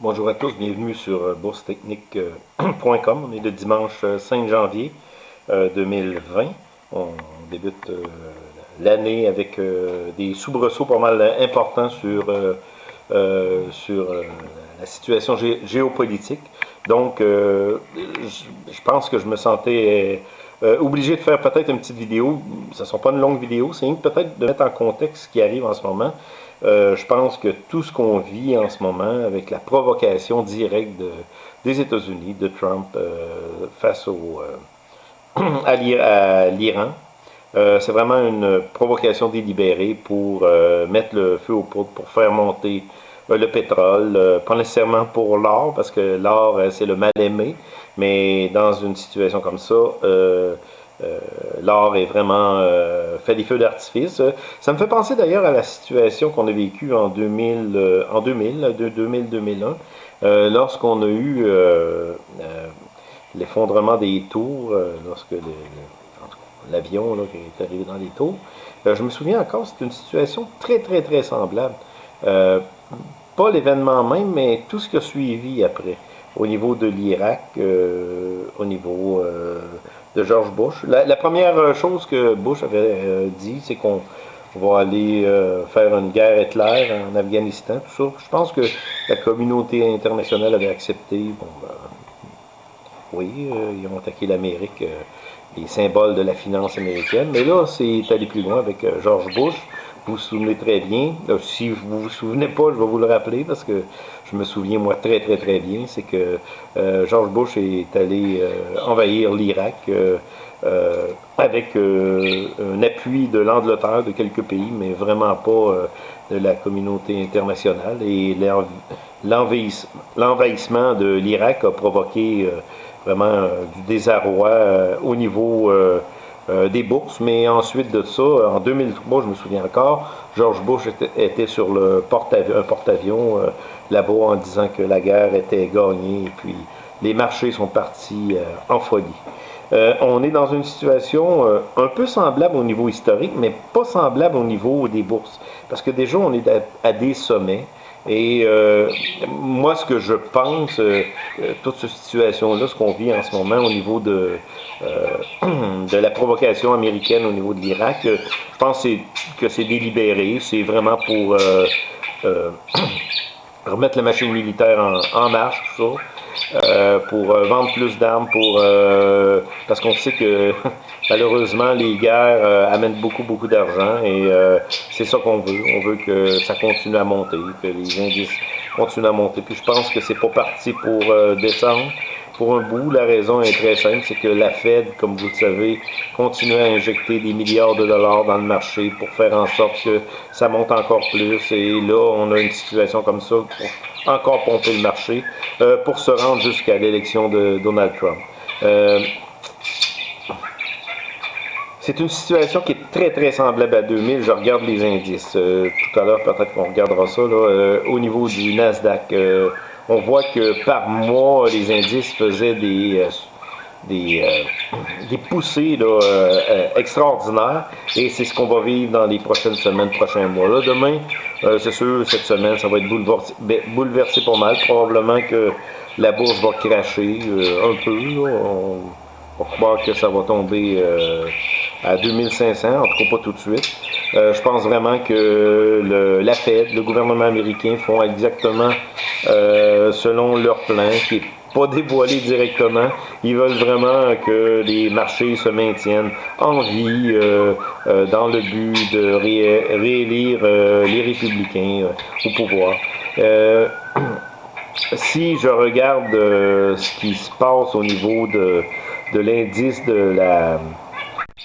Bonjour à tous, bienvenue sur euh, boursetechnique.com. On est le dimanche 5 euh, janvier 2020. Euh, On débute l'année avec des soubresauts pas mal importants sur, sur la situation géopolitique. Donc, je pense que je me sentais obligé de faire peut-être une petite vidéo. Ce ne sont pas une longue vidéo, c'est peut-être de mettre en contexte ce qui arrive en ce moment. Euh, je pense que tout ce qu'on vit en ce moment avec la provocation directe des États-Unis, de Trump euh, face au, euh, à l'Iran, c'est vraiment une provocation délibérée pour mettre le feu aux poudres, pour faire monter le pétrole, pas nécessairement pour l'or, parce que l'or, c'est le mal-aimé, mais dans une situation comme ça, euh, l'or est vraiment euh, fait des feux d'artifice. Ça me fait penser d'ailleurs à la situation qu'on a vécue en 2000, euh, en 2000, 2000-2001, lorsqu'on a eu l'effondrement des tours, lorsque l'avion est arrivé dans les tours. je me souviens encore, c'est une situation très, très, très semblable. pas l'événement même, mais tout ce qui a suivi après, au niveau de l'Irak, au niveau de George Bush. La, première chose que Bush avait euh, dit, c'est qu'on va aller euh, faire une guerre éclair en Afghanistan, tout ça. Je pense que la communauté internationale avait accepté. Bon, ben, oui, euh, ils ont attaqué l'Amérique, les symboles de la finance américaine. Mais là, c'est allé plus loin avec George Bush. Vous vous souvenez très bien. si vous vous souvenez pas, je vais vous le rappeler parce que je me souviens moi très très très bien. C'est que euh, George Bush est allé euh, envahir l'Irak euh, avec un appui de l'Angleterre, de quelques pays, mais vraiment pas de la communauté internationale. Et l'envahissement de l'Irak a provoqué vraiment du désarroi au niveau euh, des bourses, mais ensuite de ça, en 2003, je me souviens encore, George Bush était, sur le porte un porte-avions euh, là-bas en disant que la guerre était gagnée, et puis les marchés sont partis euh, en folie. on est dans une situation un peu semblable au niveau historique, mais pas semblable au niveau des bourses. Parce que déjà, on est à des sommets. Et euh, moi, ce que je pense, euh, euh, toute cette situation-là, ce qu'on vit en ce moment au niveau de, la provocation américaine au niveau de l'Irak, je pense que c'est délibéré, c'est vraiment pour remettre la machine militaire en, en marche, tout ça. Euh, pour euh, vendre plus d'armes, pour euh, parce qu'on sait que malheureusement les guerres amènent beaucoup beaucoup d'argent et c'est ça qu'on veut. On veut que ça continue à monter, que les indices continuent à monter. Puis je pense que c'est pas parti pour descendre pour un bout. La raison est très simple, c'est que la Fed, comme vous le savez, continue à injecter des milliards de dollars dans le marché pour faire en sorte que ça monte encore plus. Et là, on a une situation comme ça encore pomper le marché euh, pour se rendre jusqu'à l'élection de Donald Trump. Euh, c'est une situation qui est très très semblable à 2000. Je regarde les indices. Euh, tout à l'heure, peut-être qu'on regardera ça là, au niveau du Nasdaq on voit que par mois, les indices faisaient des, des, poussées euh, extraordinaires et c'est ce qu'on va vivre dans les prochaines semaines, prochains mois. Là, demain, c'est sûr, cette semaine, ça va être bouleversé, ben, bouleversé pas mal. Probablement que la bourse va cracher un peu. On, va croire que ça va tomber à 2500, en tout cas pas tout de suite. Euh, je pense vraiment que le, la Fed, le gouvernement américain font exactement euh, selon leur plan, qui n'est dévoilé directement. Ils veulent vraiment que les marchés se maintiennent en vie euh, dans le but de réélire les républicains au pouvoir. si je regarde ce qui se passe au niveau de, l'indice de la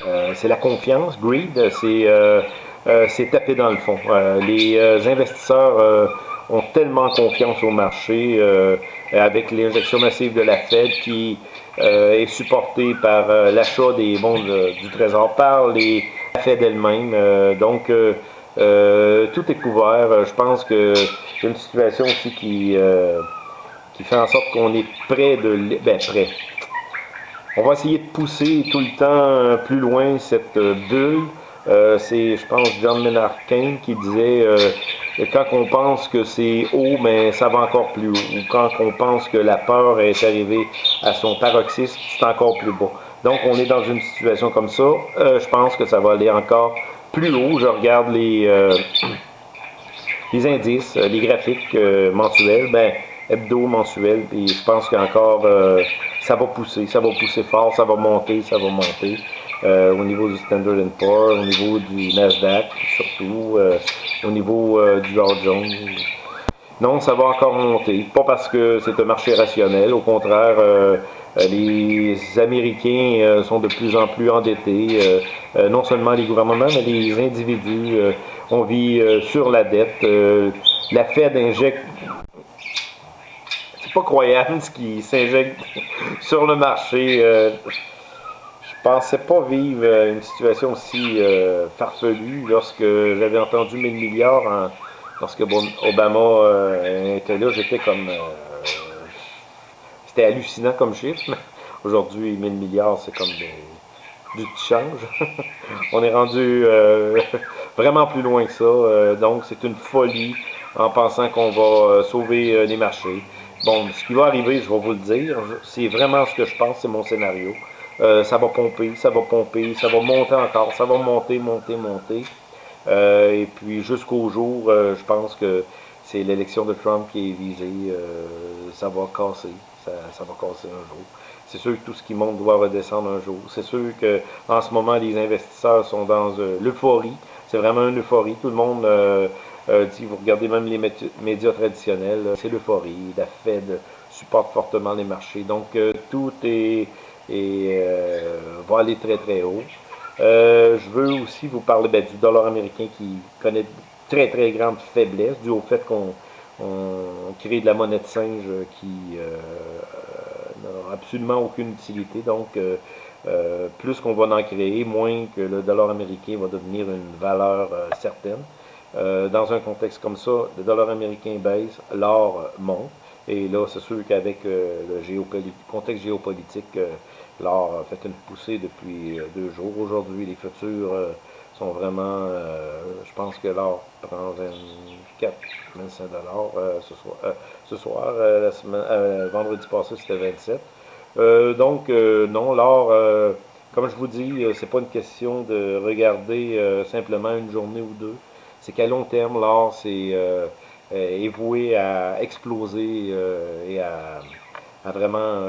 euh, c'est la confiance, greed, c'est euh, euh, taper dans le fond. les investisseurs ont tellement confiance au marché avec l'injection massive de la Fed qui est supportée par l'achat des bons du Trésor par les, la Fed elle-même. donc, tout est couvert. Je pense que c'est une situation aussi qui, qui fait en sorte qu'on est près de... Ben. On va essayer de pousser tout le temps euh, plus loin cette euh, bulle. Euh, c'est, je pense, John Maynard Keynes qui disait quand on pense que c'est haut, mais ça va encore plus haut. Ou quand on pense que la peur est arrivée à son paroxysme, c'est encore plus bas. Donc, on est dans une situation comme ça. Euh, je pense que ça va aller encore plus haut. Je regarde les, euh, les indices, les graphiques mensuels, ben, hebdo, mensuels, et je pense qu'encore, ça va pousser, ça va pousser fort, ça va monter, ça va monter. Euh, au niveau du Standard Poor's, au niveau du Nasdaq, surtout, euh, au niveau euh, du Dow Jones. Non, ça va encore monter. Pas parce que c'est un marché rationnel. Au contraire, les Américains sont de plus en plus endettés. non seulement les gouvernements, mais les individus. on vit sur la dette. la Fed injecte c'est pas croyable ce qui s'injecte sur le marché pensais pas vivre euh, une situation aussi euh, farfelue lorsque j'avais entendu 1000 milliards lorsque Obama euh, était là, j'étais comme c'était hallucinant comme chiffre. Aujourd'hui, 1000 milliards, c'est comme du change. On est rendu vraiment plus loin que ça. donc, c'est une folie en pensant qu'on va sauver les marchés. Bon, ce qui va arriver, je vais vous le dire, c'est vraiment ce que je pense, c'est mon scénario. Euh, ça va pomper, ça va pomper, ça va monter encore, ça va monter, monter, monter. Euh, et puis jusqu'au jour, euh, je pense que c'est l'élection de Trump qui est visée. ça va casser, ça, va casser un jour. C'est sûr que tout ce qui monte doit redescendre un jour. C'est sûr que en ce moment, les investisseurs sont dans l'euphorie. C'est vraiment une euphorie. Tout le monde dit, vous regardez même les médias traditionnels, c'est l'euphorie. La Fed supporte fortement les marchés. Donc tout est et euh, va aller très très haut. Euh, je veux aussi vous parler ben, du dollar américain qui connaît très très grande faiblesse dû au fait qu'on crée de la monnaie de singe qui euh, n'a absolument aucune utilité. Donc, plus qu'on va en créer, moins que le dollar américain va devenir une valeur certaine. dans un contexte comme ça, le dollar américain baisse, l'or monte. Et là, c'est sûr qu'avec le contexte géopolitique, L'or a fait une poussée depuis euh, deux jours. Aujourd'hui, les futurs euh, sont vraiment, euh, je pense que l'or prend 24, 25 dollars ce soir. ce soir, vendredi passé, c'était 27. donc, non, l'or, comme je vous dis, c'est pas une question de regarder simplement une journée ou deux. C'est qu'à long terme, l'or, c'est est voué à exploser et à vraiment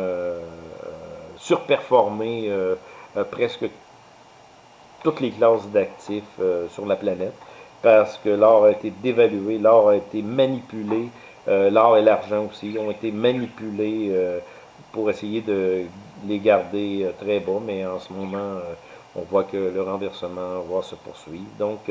surperformer euh, euh, presque toutes les classes d'actifs euh, sur la planète parce que l'or a été dévalué, l'or a été manipulé, l'or et l'argent aussi ont été manipulés pour essayer de les garder très bas, mais en ce moment, on voit que le renversement va se poursuivre. Donc,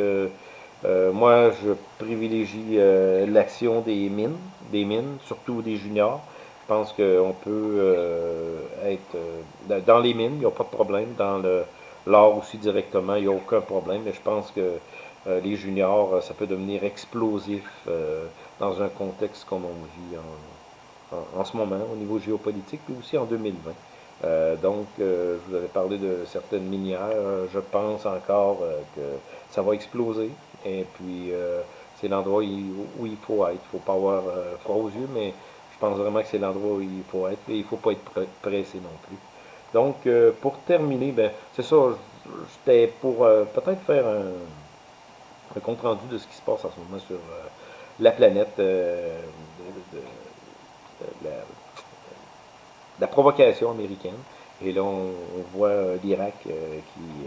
moi, je privilégie l'action des mines, des mines, surtout des juniors, je pense qu'on peut euh, être euh, dans les mines, il n'y a pas de problème. Dans l'or aussi directement, il n'y a aucun problème. Mais je pense que euh, les juniors, ça peut devenir explosif dans un contexte comme on vit en, ce moment au niveau géopolitique, puis aussi en 2020. donc, je vous avais parlé de certaines minières. je pense encore que ça va exploser. Et puis, c'est l'endroit où, il faut être. Il ne faut pas avoir froid aux yeux, mais pense vraiment que c'est l'endroit où il faut être, et il ne faut pas être pressé non plus. Donc, euh, pour terminer, ben, c'est ça, j'étais pour euh, peut-être faire un, compte rendu de ce qui se passe en ce moment sur euh, la planète, de, la, provocation américaine. Et là, on, voit l'Irak qui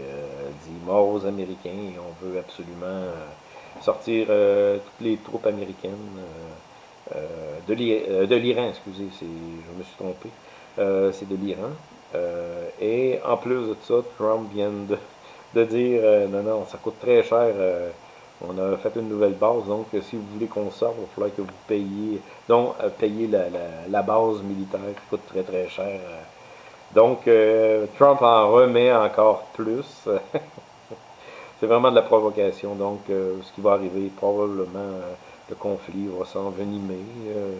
dit mort aux Américains et on veut absolument sortir toutes les troupes américaines de l'Iran, excusez, je me suis trompé, euh, c'est de l'Iran. et en plus de ça, Trump vient de, dire non, non, ça coûte très cher. on a fait une nouvelle base, donc si vous voulez qu'on sorte, il va que vous payiez, donc payer la, base militaire qui coûte très très cher. Donc, Trump en remet encore plus. c'est vraiment de la provocation. Donc, ce qui va arriver, probablement, le conflit va s'envenimer. Euh,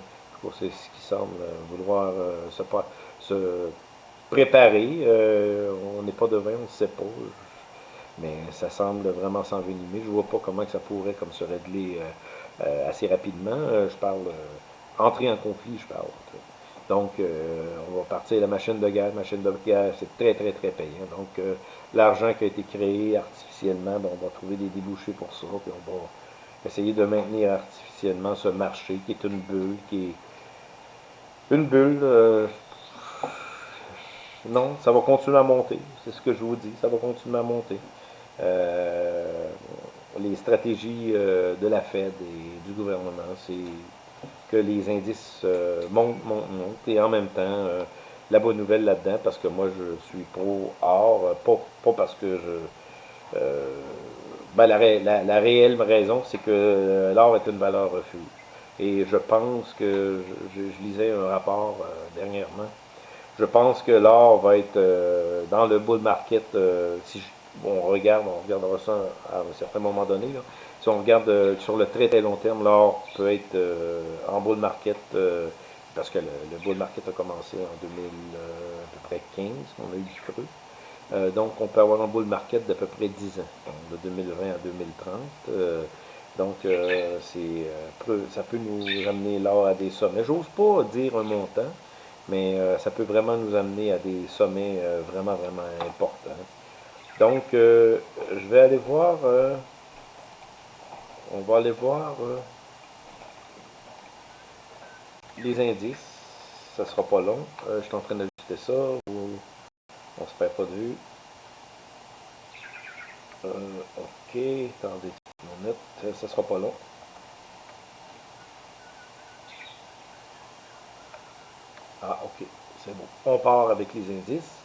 c'est ce qui semble vouloir euh, se, se, préparer. Euh, on n'est pas devin, on ne sait pas. Mais ça semble vraiment s'envenimer. Je ne vois pas comment que ça pourrait comme se régler assez rapidement. je parle entrer en conflit, je parle. Donc, on va partir la machine de guerre. machine de guerre, c'est très, très, très payant. Donc, l'argent qui a été créé artificiellement, on va trouver des débouchés pour ça, puis on va essayer de maintenir artificiellement ce marché qui est une bulle, qui est une bulle. Euh, non, ça va continuer à monter, c'est ce que je vous dis, ça va continuer à monter. Euh, les stratégies euh, de la Fed et du gouvernement, c'est que les indices montent, montent, montent, et en même temps, la bonne nouvelle là-dedans, parce que moi je suis pro or, pas, parce que je ben, la, réelle raison, c'est que euh, l'or est une valeur refuge. Et je pense que, je, lisais un rapport euh, dernièrement, je pense que l'or va être euh, dans le bull market, si on regarde, on regardera ça à un certain moment donné, si on regarde sur le très très long terme, l'or peut être en bull market, parce que le, bull market a commencé en 2000, à peu près 15, on a eu du creux. Euh, donc, on peut avoir un bull market d'à peu près 10 ans, de 2020 à 2030. Euh, donc, euh, ça peut nous amener l'or à des sommets. J'ose pas dire un montant, mais ça peut vraiment nous amener à des sommets vraiment, vraiment importants. Donc, je vais aller voir, on va aller voir les indices. Ça sera pas long. je suis en train d'ajuster ça. On se perd pas de vue. Euh, ok, attendez une minute, euh, ça sera pas long. Ah, ok, c'est bon. On part avec les indices.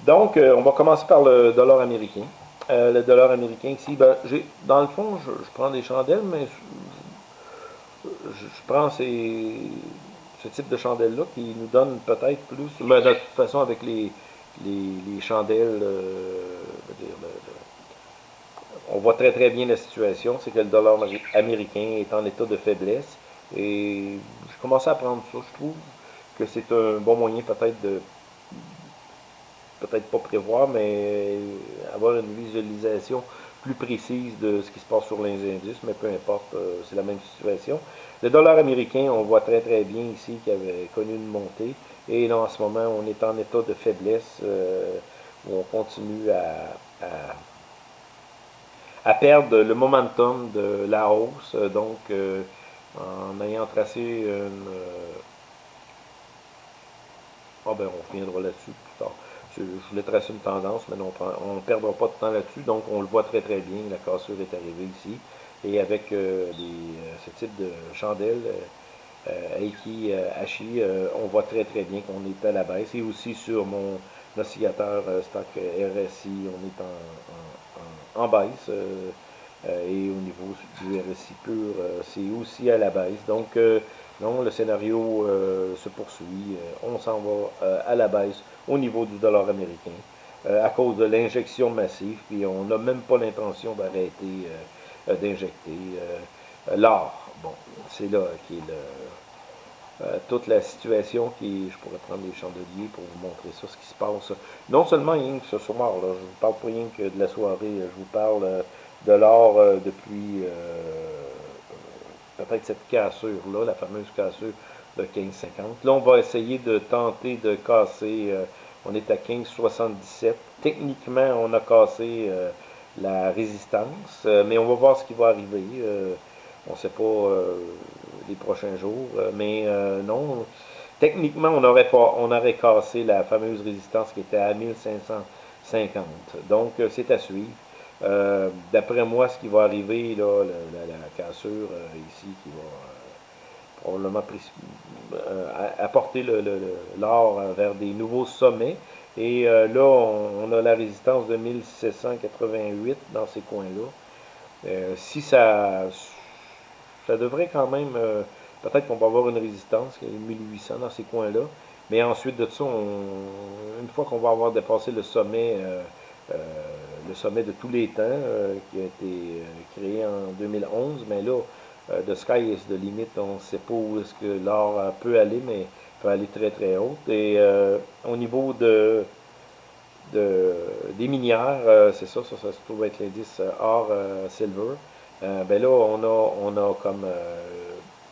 Donc, euh, on va commencer par le dollar américain. le dollar américain ici, ben, dans le fond, je, prends des chandelles, mais je, prends ces, ce type de chandelle-là qui nous donne peut-être plus, mais de toute façon avec les, les, chandelles, euh, on voit très très bien la situation, c'est que le dollar américain est en état de faiblesse et je commence à prendre ça, je trouve que c'est un bon moyen peut-être de peut-être pas prévoir, mais avoir une visualisation plus précise de ce qui se passe sur les indices, mais peu importe, euh, c'est la même situation. Le dollar américain, on voit très très bien ici qu'il avait connu une montée. Et là, en ce moment, on est en état de faiblesse euh, où on continue à, à, perdre le momentum de la hausse. Donc, euh, en ayant tracé une... Ah ben, on reviendra là-dessus plus tard. Je, voulais tracer une tendance, mais non, on ne perdra pas de temps là-dessus. Donc, on le voit très très bien. La cassure est arrivée ici. Et avec euh, ce type de chandelle, euh, Aiki euh, on voit très très bien qu'on est à la baisse. Et aussi sur mon oscillateur stock RSI, on est en, baisse. et au niveau du RSI pur, c'est aussi à la baisse. Donc, non, le scénario se poursuit. on s'en va à la baisse au niveau du dollar américain à cause de l'injection massive. Puis on n'a même pas l'intention d'arrêter d'injecter l'or. Bon, c'est là qui est euh, toute la situation qui, je pourrais prendre des chandeliers pour vous montrer ça, ce qui se passe. Non seulement rien que ce soir, là, je vous parle pas rien de la soirée, je vous parle euh, de l'or euh, depuis peut-être cette cassure-là, la fameuse cassure de 15,50. Là, on va essayer de tenter de casser, on est à 15,77. Techniquement, on a cassé la résistance, mais on va voir ce qui va arriver. on ne sait pas les prochains jours. Euh, mais euh, non, techniquement, on aurait, pas, cassé la fameuse résistance qui était à 1550. Donc, euh, c'est à suivre. D'après moi, ce qui va arriver, là, la, cassure ici, qui va probablement apporter l'or vers des nouveaux sommets. Et là, on, a la résistance de 1788 dans ces coins-là. si ça ça devrait quand même, euh, peut-être qu'on va avoir une résistance, 1800 dans ces coins-là, mais ensuite de ça, une fois qu'on va avoir dépassé le sommet, euh, euh, le sommet de tous les temps, qui a été créé en 2011, mais là, the sky is the limit, on ne sait pas où est-ce que l'or peut aller, mais peut aller très très haut. Et au niveau de, des minières, c'est ça, ça, se trouve être l'indice or silver. ben là, on a, on a comme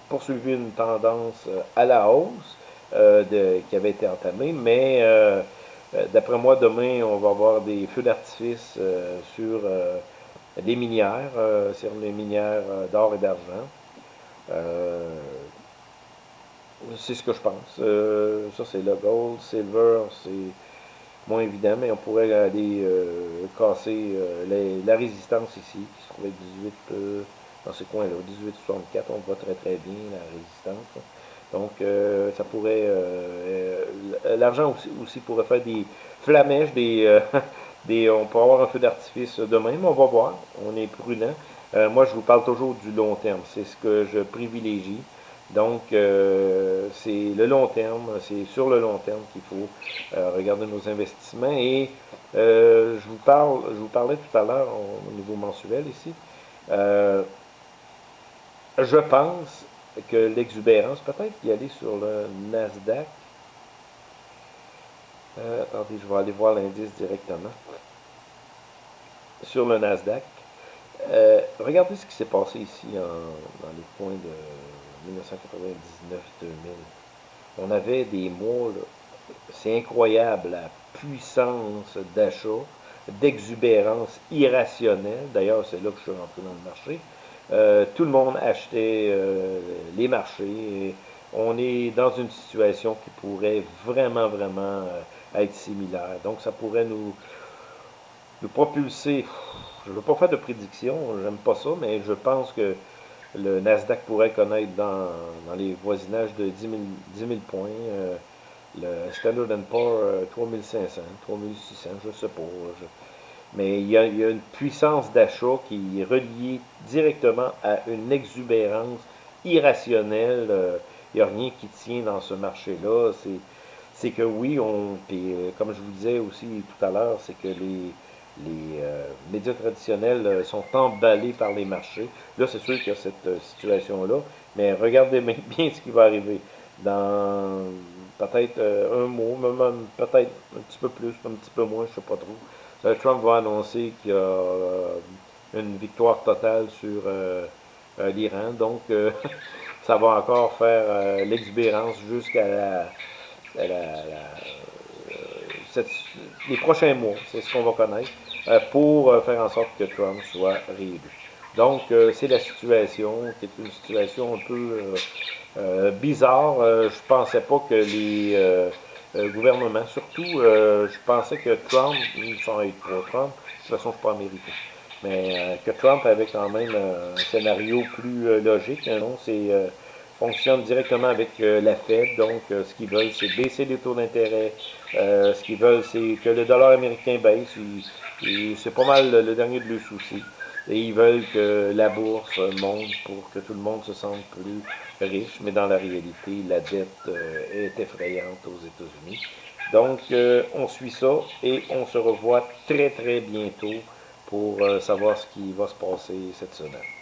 poursuivi une tendance à la hausse de, qui avait été entamée, mais d'après moi, demain, on va avoir des feux d'artifice sur les minières, sur les minières d'or et d'argent. C'est ce que je pense. ça, c'est le gold, silver, c'est moins évident, mais on pourrait aller euh, casser euh, la résistance ici, qui se trouve à 18, euh, dans ce coin-là, 18,64, on voit très très bien la résistance. Donc, ça pourrait, l'argent aussi, pourrait faire des flamèches, des, des, on pourrait avoir un feu d'artifice demain, mais on va voir, on est prudent. moi, je vous parle toujours du long terme, c'est ce que je privilégie. Donc, euh, c'est le long terme, c'est sur le long terme qu'il faut euh, regarder nos investissements. Et euh, je, vous parle, je vous parlais tout à l'heure au niveau mensuel ici. je pense que l'exubérance, peut-être y aller sur le Nasdaq. attendez, je vais aller voir l'indice directement. Sur le Nasdaq. regardez ce qui s'est passé ici dans les points de 1999-2000. On avait des mots, c'est incroyable, la puissance d'achat, d'exubérance irrationnelle. D'ailleurs, c'est là que je suis rentré dans le marché. Euh, tout le monde achetait euh, les marchés. on est dans une situation qui pourrait vraiment, vraiment euh, être similaire. Donc, ça pourrait nous, nous propulser. Je ne veux pas faire de prédiction, j'aime pas ça, mais je pense que le Nasdaq pourrait connaître dans, les voisinages de 10 000, points. Euh, le Standard Poor's, 3500, 3600, je sais pas. mais il y, a, une puissance d'achat qui est reliée directement à une exubérance irrationnelle. Euh, il n'y a rien qui tient dans ce marché-là. C'est que oui, on, euh, comme je vous disais aussi tout à l'heure, c'est que les, les euh, médias traditionnels euh, sont emballés par les marchés. Là, c'est sûr qu'il y a cette euh, situation-là, mais regardez bien ce qui va arriver dans peut-être un mois, même peut-être un petit peu plus, un petit peu moins, je ne sais pas trop. Trump va annoncer qu'il y a une victoire totale sur l'Iran, donc ça va encore faire l'exubérance jusqu'à la, les prochains mois, c'est ce qu'on va connaître. Euh, pour euh, faire en sorte que Trump soit réélu. Donc, euh, c'est la situation qui est une situation un peu bizarre. je pensais pas que les gouvernements, surtout, je pensais que Trump, sans être pro Trump, de toute façon, je ne suis pas américain, mais que Trump avait quand même un scénario plus logique. Hein, non, c'est fonctionne directement avec la Fed. Donc, ce qu'ils veulent, c'est baisser les taux d'intérêt. ce qu'ils veulent, c'est que le dollar américain baisse. C'est pas mal le, dernier de leurs soucis. Et ils veulent que la bourse monte pour que tout le monde se sente plus riche. Mais dans la réalité, la dette euh, est effrayante aux États-Unis. Donc, euh, on suit ça et on se revoit très, très bientôt pour euh, savoir ce qui va se passer cette semaine.